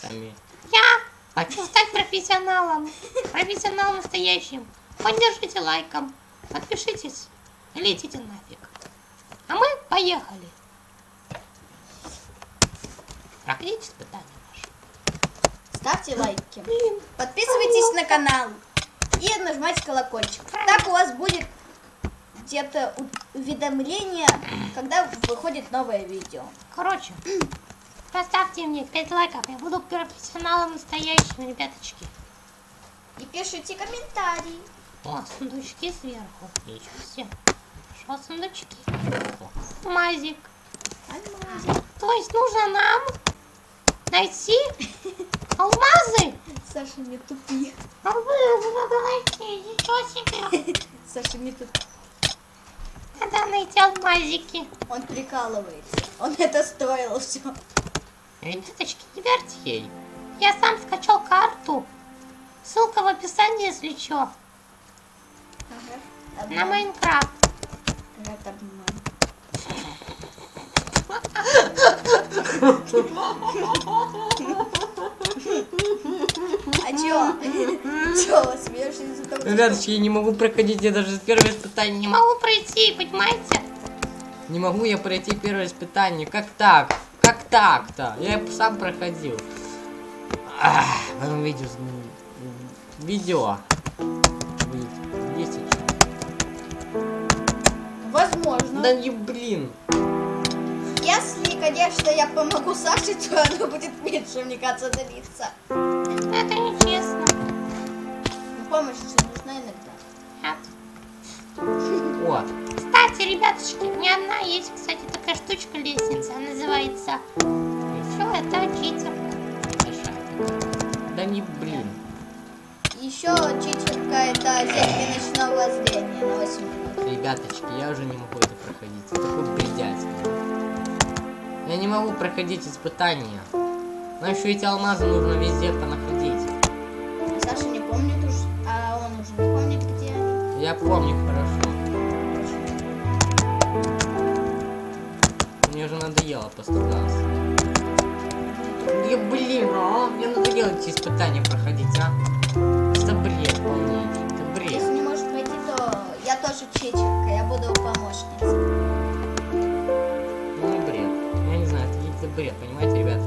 сами. Я хочу стать профессионалом. Профессионалом настоящим. Поддержите лайком. Подпишитесь. Летите нафиг. А мы поехали. Проходите испытание наше. Ставьте лайки. Блин, Подписывайтесь на канал. И нажимайте колокольчик. Так у вас будет где-то уведомление, когда выходит новое видео. короче. Поставьте мне 5 лайков. Я буду профессионалом настоящим, ребяточки. И пишите комментарии. О, сундучки сверху. Ничего себе. Что сундучки? Мазик. Алмазы. То есть нужно нам найти алмазы? Саша, не тупи. Алмазы надо найти. Ничего себе. Саша, не тупи. Надо найти алмазики. Он прикалывается. Он это строил все. Ребяточки, не верьте ей. Я сам скачал карту. Ссылка в описании, если что. На Майнкрафт. Это обман. А чё? Чё, смеешься из-за того, что- Ребяточки, я не могу проходить, я даже первое испытание Не могу пройти, понимаете? Не могу я пройти первое испытание. Как так? Как так-то? Я сам проходил. Ах, потом видео. Видео. Будет. Есть еще. Возможно. Да не блин. Если, конечно, я помогу Саше, то оно будет меньше, мне кажется, длиться. Это нечестно. Но помощь же нужна иногда. Нет. О, Кстати, ребяточки, у меня одна есть, кстати, такая штучка лестница. Она называется... Что это? Читер. Да не блин. Еще читерка это зелье ночного зрения на 8 минут. Ребяточки, я уже не могу это проходить. Это такой бредятина. Я не могу проходить испытания. Нам еще эти алмазы нужно везде понаходить. Саша не помнит уж, а он уже не помнит, где они. Я помню хорошо. Уже надоело по сто раз. Я, блин, а, мне надоело эти испытания проходить, а? Это бред полнейший, это бред. Если не можешь пройти, то я тоже читерка, я буду помощницей. Ну, бред. Я не знаю, это, бред, понимаете, ребята,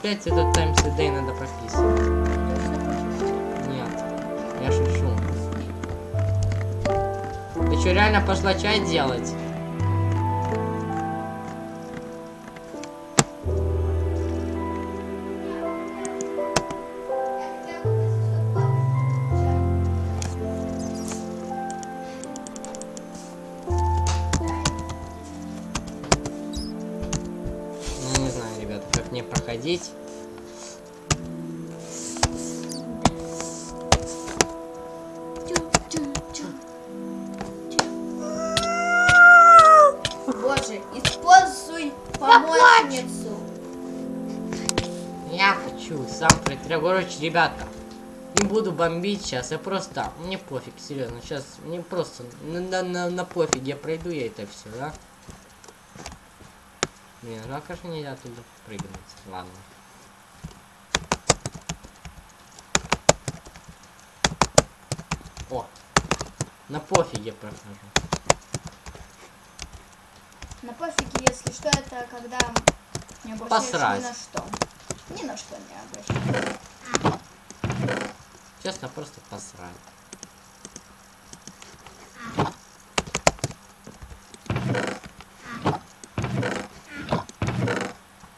опять этот Day надо прописывать. Нет, я шучу. Ты что, реально пошла чай делать? Сам пройти. Короче, ребята, не буду бомбить сейчас, я просто, мне пофиг, серьезно, сейчас мне просто на, на, на, на пофиг, я пройду я это все, да? Блин, ну а нельзя туда прыгнуть, ладно. О, на пофиге прохожу. На пофиге, если что, это когда не обращаешь Посрать. ни на что. Ни на что не обращаешь. Честно, просто посрать.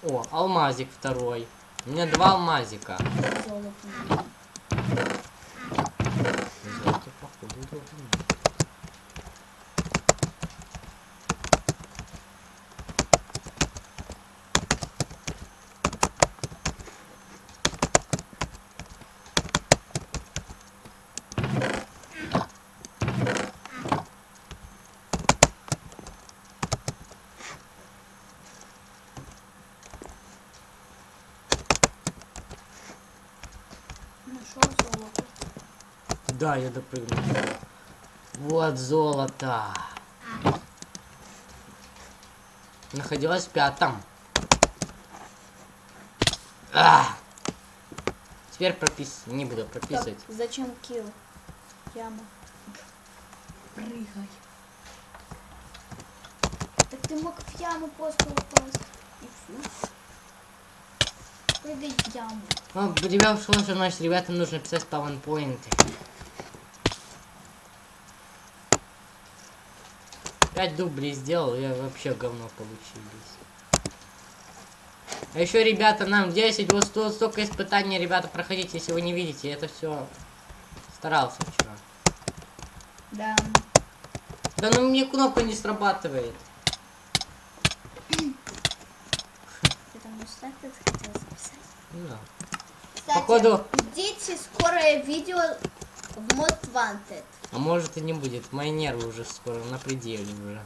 О, алмазик второй. У меня два алмазика. Золото, Да, я допрыгнул. Вот золото. Находилась в пятом. А! Теперь пропис... Не буду прописывать. зачем килл? Яма. Прыгай. Так ты мог в яму просто упасть. Прыгай в яму. Ну, ребят, что значит, ребятам нужно писать пауэнпоинты. Пять дублей сделал, я вообще говно получились. А еще, ребята, нам 10, вот сто- столько испытаний, ребята, проходите, если вы не видите, это все старался вчера. Да. Да ну мне кнопка не срабатывает. Ты там не так хотел записать? Да. Кстати, Походу- ждите скорое видео в Mod Wanted. А может и не будет. Мои нервы уже скоро на пределе уже.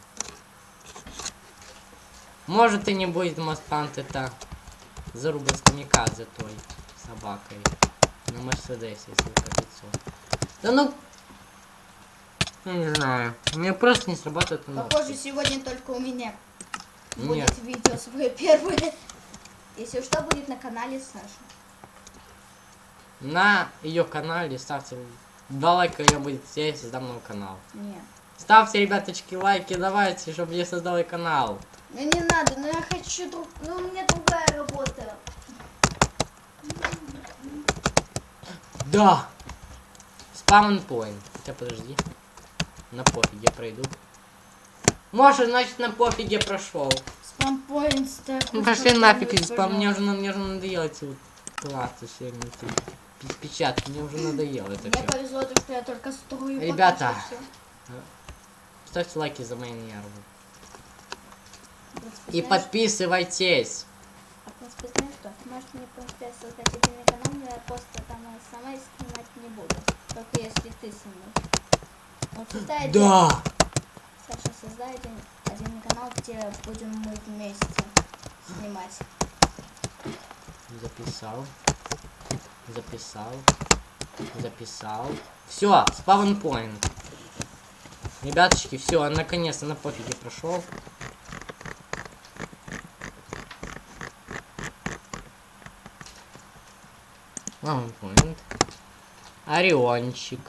Может и не будет Мастпант это заруба с камикадзе той собакой. На Мерседесе, если по 500. Да ну... Не знаю. У меня просто не срабатывает кнопки. Похоже, сегодня только у меня будет Нет. видео свое первое. Если что, будет на канале Саши. На ее канале ставьте два лайка, я будет я создам новый канал. Не. Ставьте, ребяточки, лайки, давайте, чтобы я создал канал. Ну не надо, ну я хочу друг... Ну у меня другая работа. Да! Спаун point. Хотя подожди. На пофиге пройду. Может, значит, на пофиге прошел. Спампоинт так. Ну пошли нафиг спам. Мне уже, мне уже надоело эти вот классы все печатки. Мне уже надоело это Мне все. повезло, то, что я только строю. Ребята. Ставьте лайки за мои нервы. И подписывайтесь. А в принципе, знаешь что? Можешь мне, принципе, создать отдельный канал, но я просто там сама снимать не буду. Только если ты со мной. Вот создай один- Да! Саша, создай один, отдельный канал, где будем мы вместе снимать. Записал. Записал. Записал. Все, спаун point. Ребяточки, все, наконец-то на пофиге прошел. Point. Ориончик.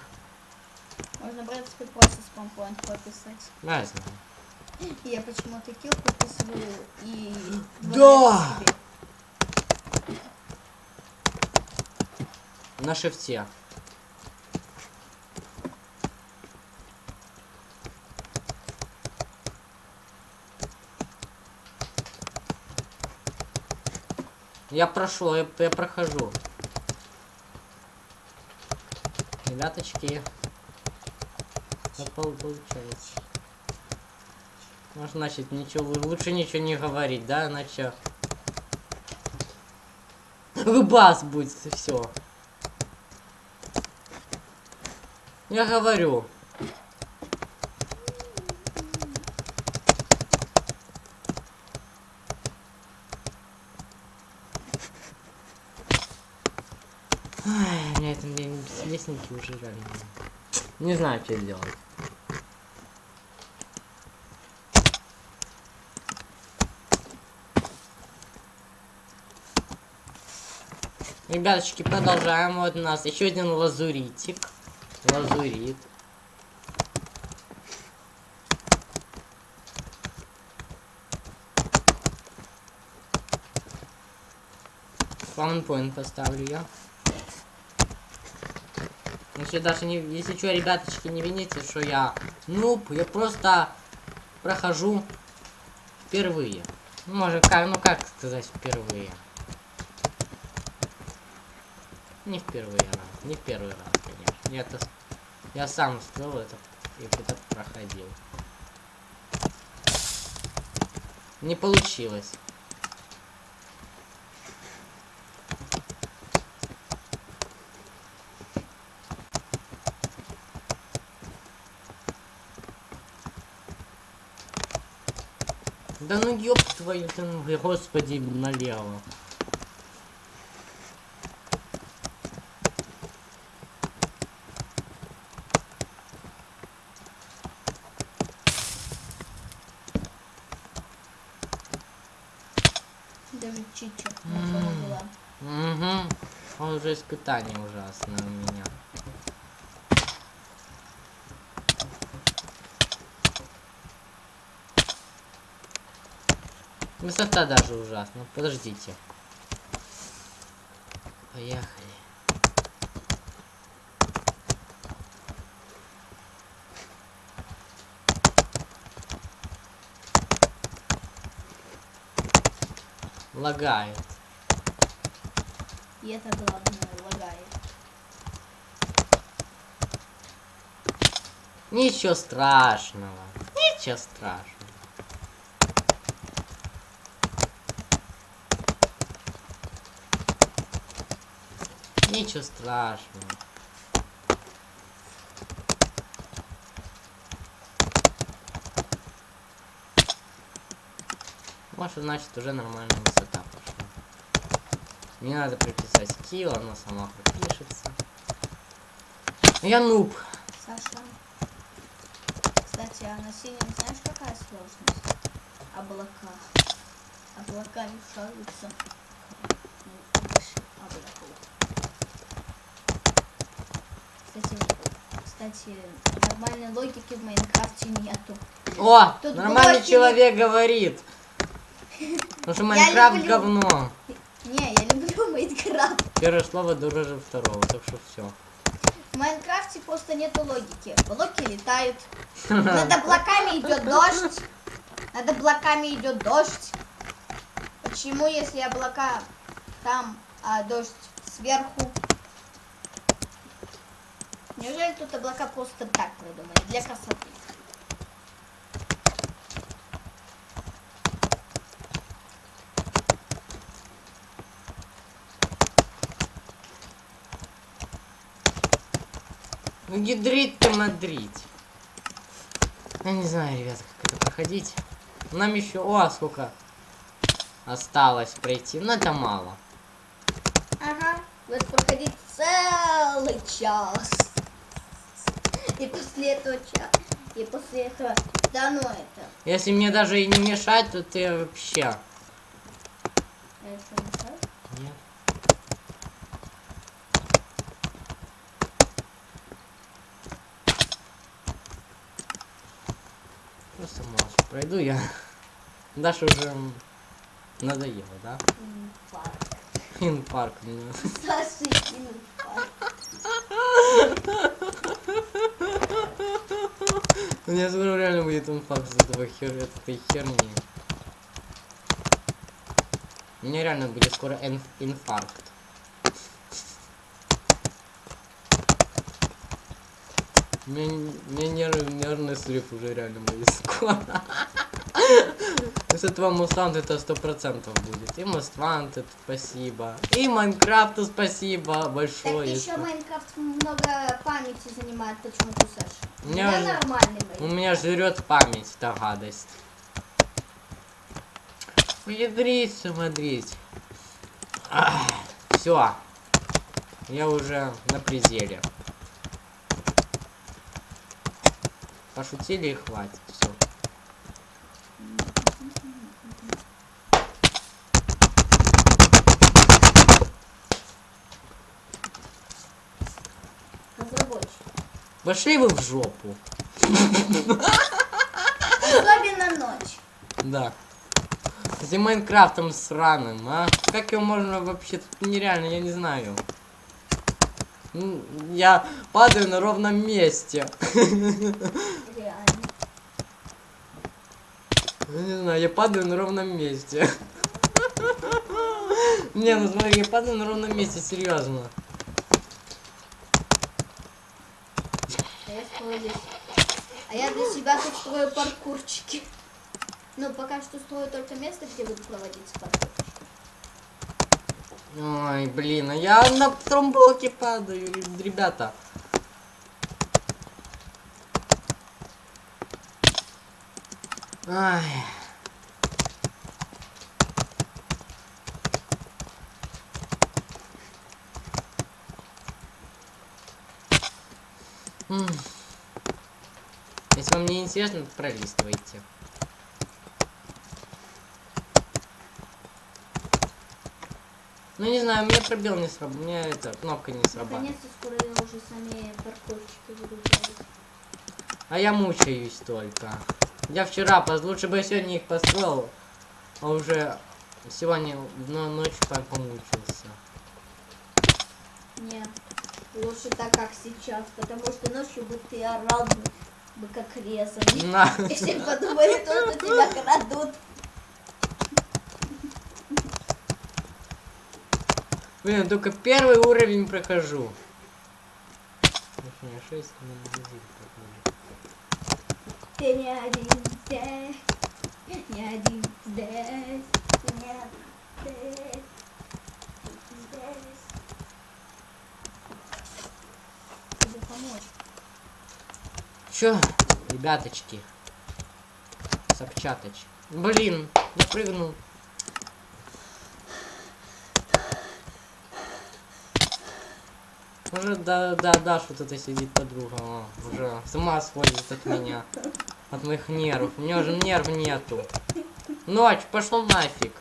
Можно, в принципе, просто спампоинт пописать. Да, я знаю. Я почему-то килл подписываю и... Да! себе. На шифте. Я прошел, я, я прохожу. Ребяточки. Как пол- получается? Может, значит, ничего, лучше ничего не говорить, да, иначе... Выбас будет, все. Я говорю. Ай, меня это мне лестники уже реально. Не знаю, что делать. Ребяточки, продолжаем. Вот у нас еще один лазуритик. Лазурит. Спаунпоинт поставлю я. Если даже не, если что, ребяточки, не вините, что я нуб, я просто прохожу впервые. Ну, может, как, ну как сказать впервые? Не впервые раз, не первый раз, Я, это, я сам строил это и это проходил. Не получилось. Да ну ёб твою, ты, господи, налево. изучить, что там было. Угу. Он уже испытание ужасное у меня. Высота даже ужасна. Подождите. Поехали. Лагает. И это главное, лагает. Ничего страшного. Ничего страшного. Ничего страшного. Может, значит, уже нормальная высота. Не надо прописать скилл, она сама пропишется. Я нуб. Саша. Кстати, а на синем знаешь какая сложность? Облака. Облака мешаются. Ну. Кстати, кстати, нормальной логики в Майнкрафте нету. О, Тут нормальный блоки. человек говорит. Потому что Майнкрафт люблю. говно. Не, я. Первое слово дороже второго, так что все. В Майнкрафте просто нету логики. Блоки летают. Над облаками идет дождь. Над облаками идет дождь. Почему, если облака там, а дождь сверху? Неужели тут облака просто так придумали, для красоты? Ну ядрить ты мадрить. Я не знаю, ребята, как это проходить. Нам еще, о, сколько осталось пройти. Но это мало. Ага, будет проходить целый час. И после этого час. И после этого, да ну это. Если мне даже и не мешать, то ты вообще. Это не так? Нет. Просто пройду я. Даша уже надоело, да? Инфаркт. Инфаркт. мне. Саша, инфаркт. У меня скоро реально будет инфаркт из этого хер... этой херни. У меня реально будет скоро инф- инфаркт. У меня, у меня нерв- нервный срыв уже реально скоро. С этого Мустант это сто процентов будет. И Мустант это спасибо. И Майнкрафту спасибо Так большое. еще Майнкрафт много памяти занимает почему-то, Саша. У У меня же- нормальный У меня жрет память, та гадость. Ядрить, смотреть. Все. Я уже на пределе. Пошутили и хватит. Все. Пошли вы в жопу. Особенно ночь. Да. Этим Майнкрафтом сраным, а? Как его можно вообще... Тут нереально, я не знаю. М, Я падаю на ровном месте. Реально. Я падаю на ровном месте. Не, ну смотри, я падаю на ровном месте, серьезно. А я. А для себя тут строю паркурчики. Ну, пока что строю только место, где буду проводить паркур. Ой, блин, а я на втором блоке падаю, ре- ребята. Ай. Если вам не интересно, пролистывайте. Ну не знаю, у меня пробел не сработал. У меня эта кнопка не срабатывает. Наконец-то скоро уже сами парковщики делать. А я мучаюсь только. Я вчера, поз- лучше бы я сегодня их построил, а уже сегодня но ночью по- помучился. Нет, лучше так, как сейчас, потому что ночью бы ты орал бы, бы как резанный. На. И все подумали, то, что тебя крадут. Блин, только первый уровень прохожу. Ты не один здесь, не один здесь, нет здесь, здесь. Тебе помочь. Чё, ребяточки? Собчаточ. Блин, я прыгнул. Уже да, да, да, что тут сидит подруга. О, уже с ума сходит от меня. От моих нервов. У меня уже нерв нету. Ночь, пошел нафиг.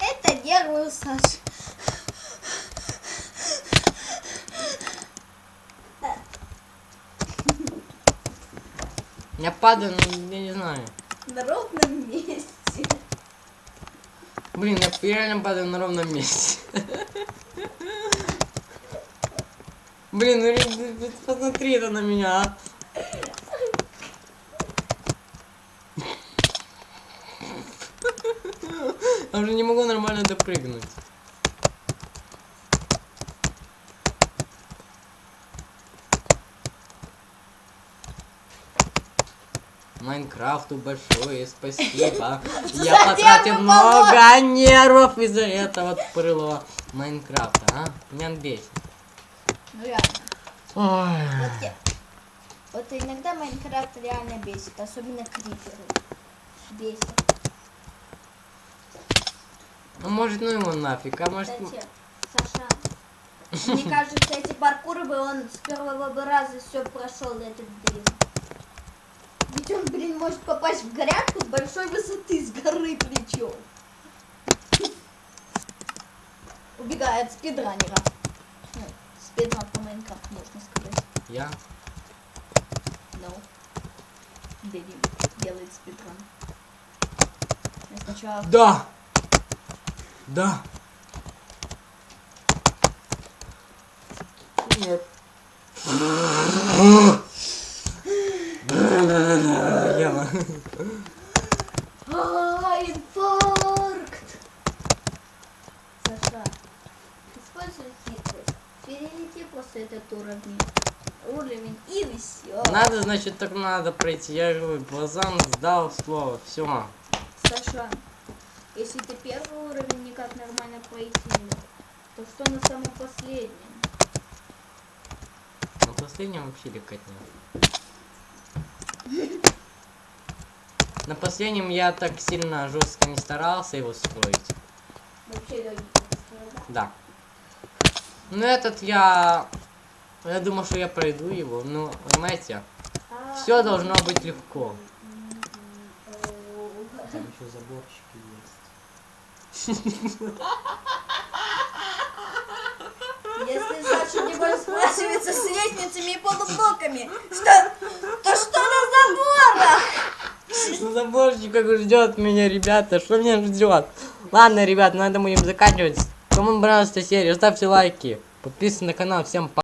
Это нервы, Саш. Я падаю, ну, я не знаю. На ровном месте. Блин, я реально падаю на ровном месте. Блин, ну ре- ты посмотри это на меня, а. Я уже не могу нормально допрыгнуть. Майнкрафту большое спасибо. Я потратил много нервов из-за этого тупорылого Майнкрафта, а? Он бесит. Ну реально. Ой. Вот, я- вот иногда Майнкрафт реально бесит, особенно криперы. Бесит. Ну, может, ну его нафиг, а может... Кстати, Саша, мне кажется, эти паркуры бы он с первого бы раза все прошел этот дрим. Он, блин, может попасть в грядку с большой высоты, с горы причем. Убегает спидранера. Ну, спидран по Майнкрафту, можно сказать. Я? No. Дэви делает спидран. Я сначала... Да! Да! Нет. Я. А, инфаркт! Саша, используй хитрость. Перелети после этот уровень. Уровень и все. Надо, значит, так надо пройти. Я говорю, Базан сдал слово. Все. Саша, если ты первый уровень никак нормально мог, то что на самом последнем? На последнем вообще легкотня. На последнем я так сильно жестко не старался его строить. Вообще легкий да? Да. Ну этот я... Я думал, что я пройду его. Ну, понимаете, А, все должно быть легко. Там еще заборчики есть. Если Саша не будет сбрасываться с лестницами и полублоками, что, то что на заборах? Ну, заборчик как ждет меня, ребята. Что меня ждет? Ладно, ребят, на этом будем заканчивать. Кому понравилась эта серия, ставьте лайки. Подписывайтесь на канал. Всем пока.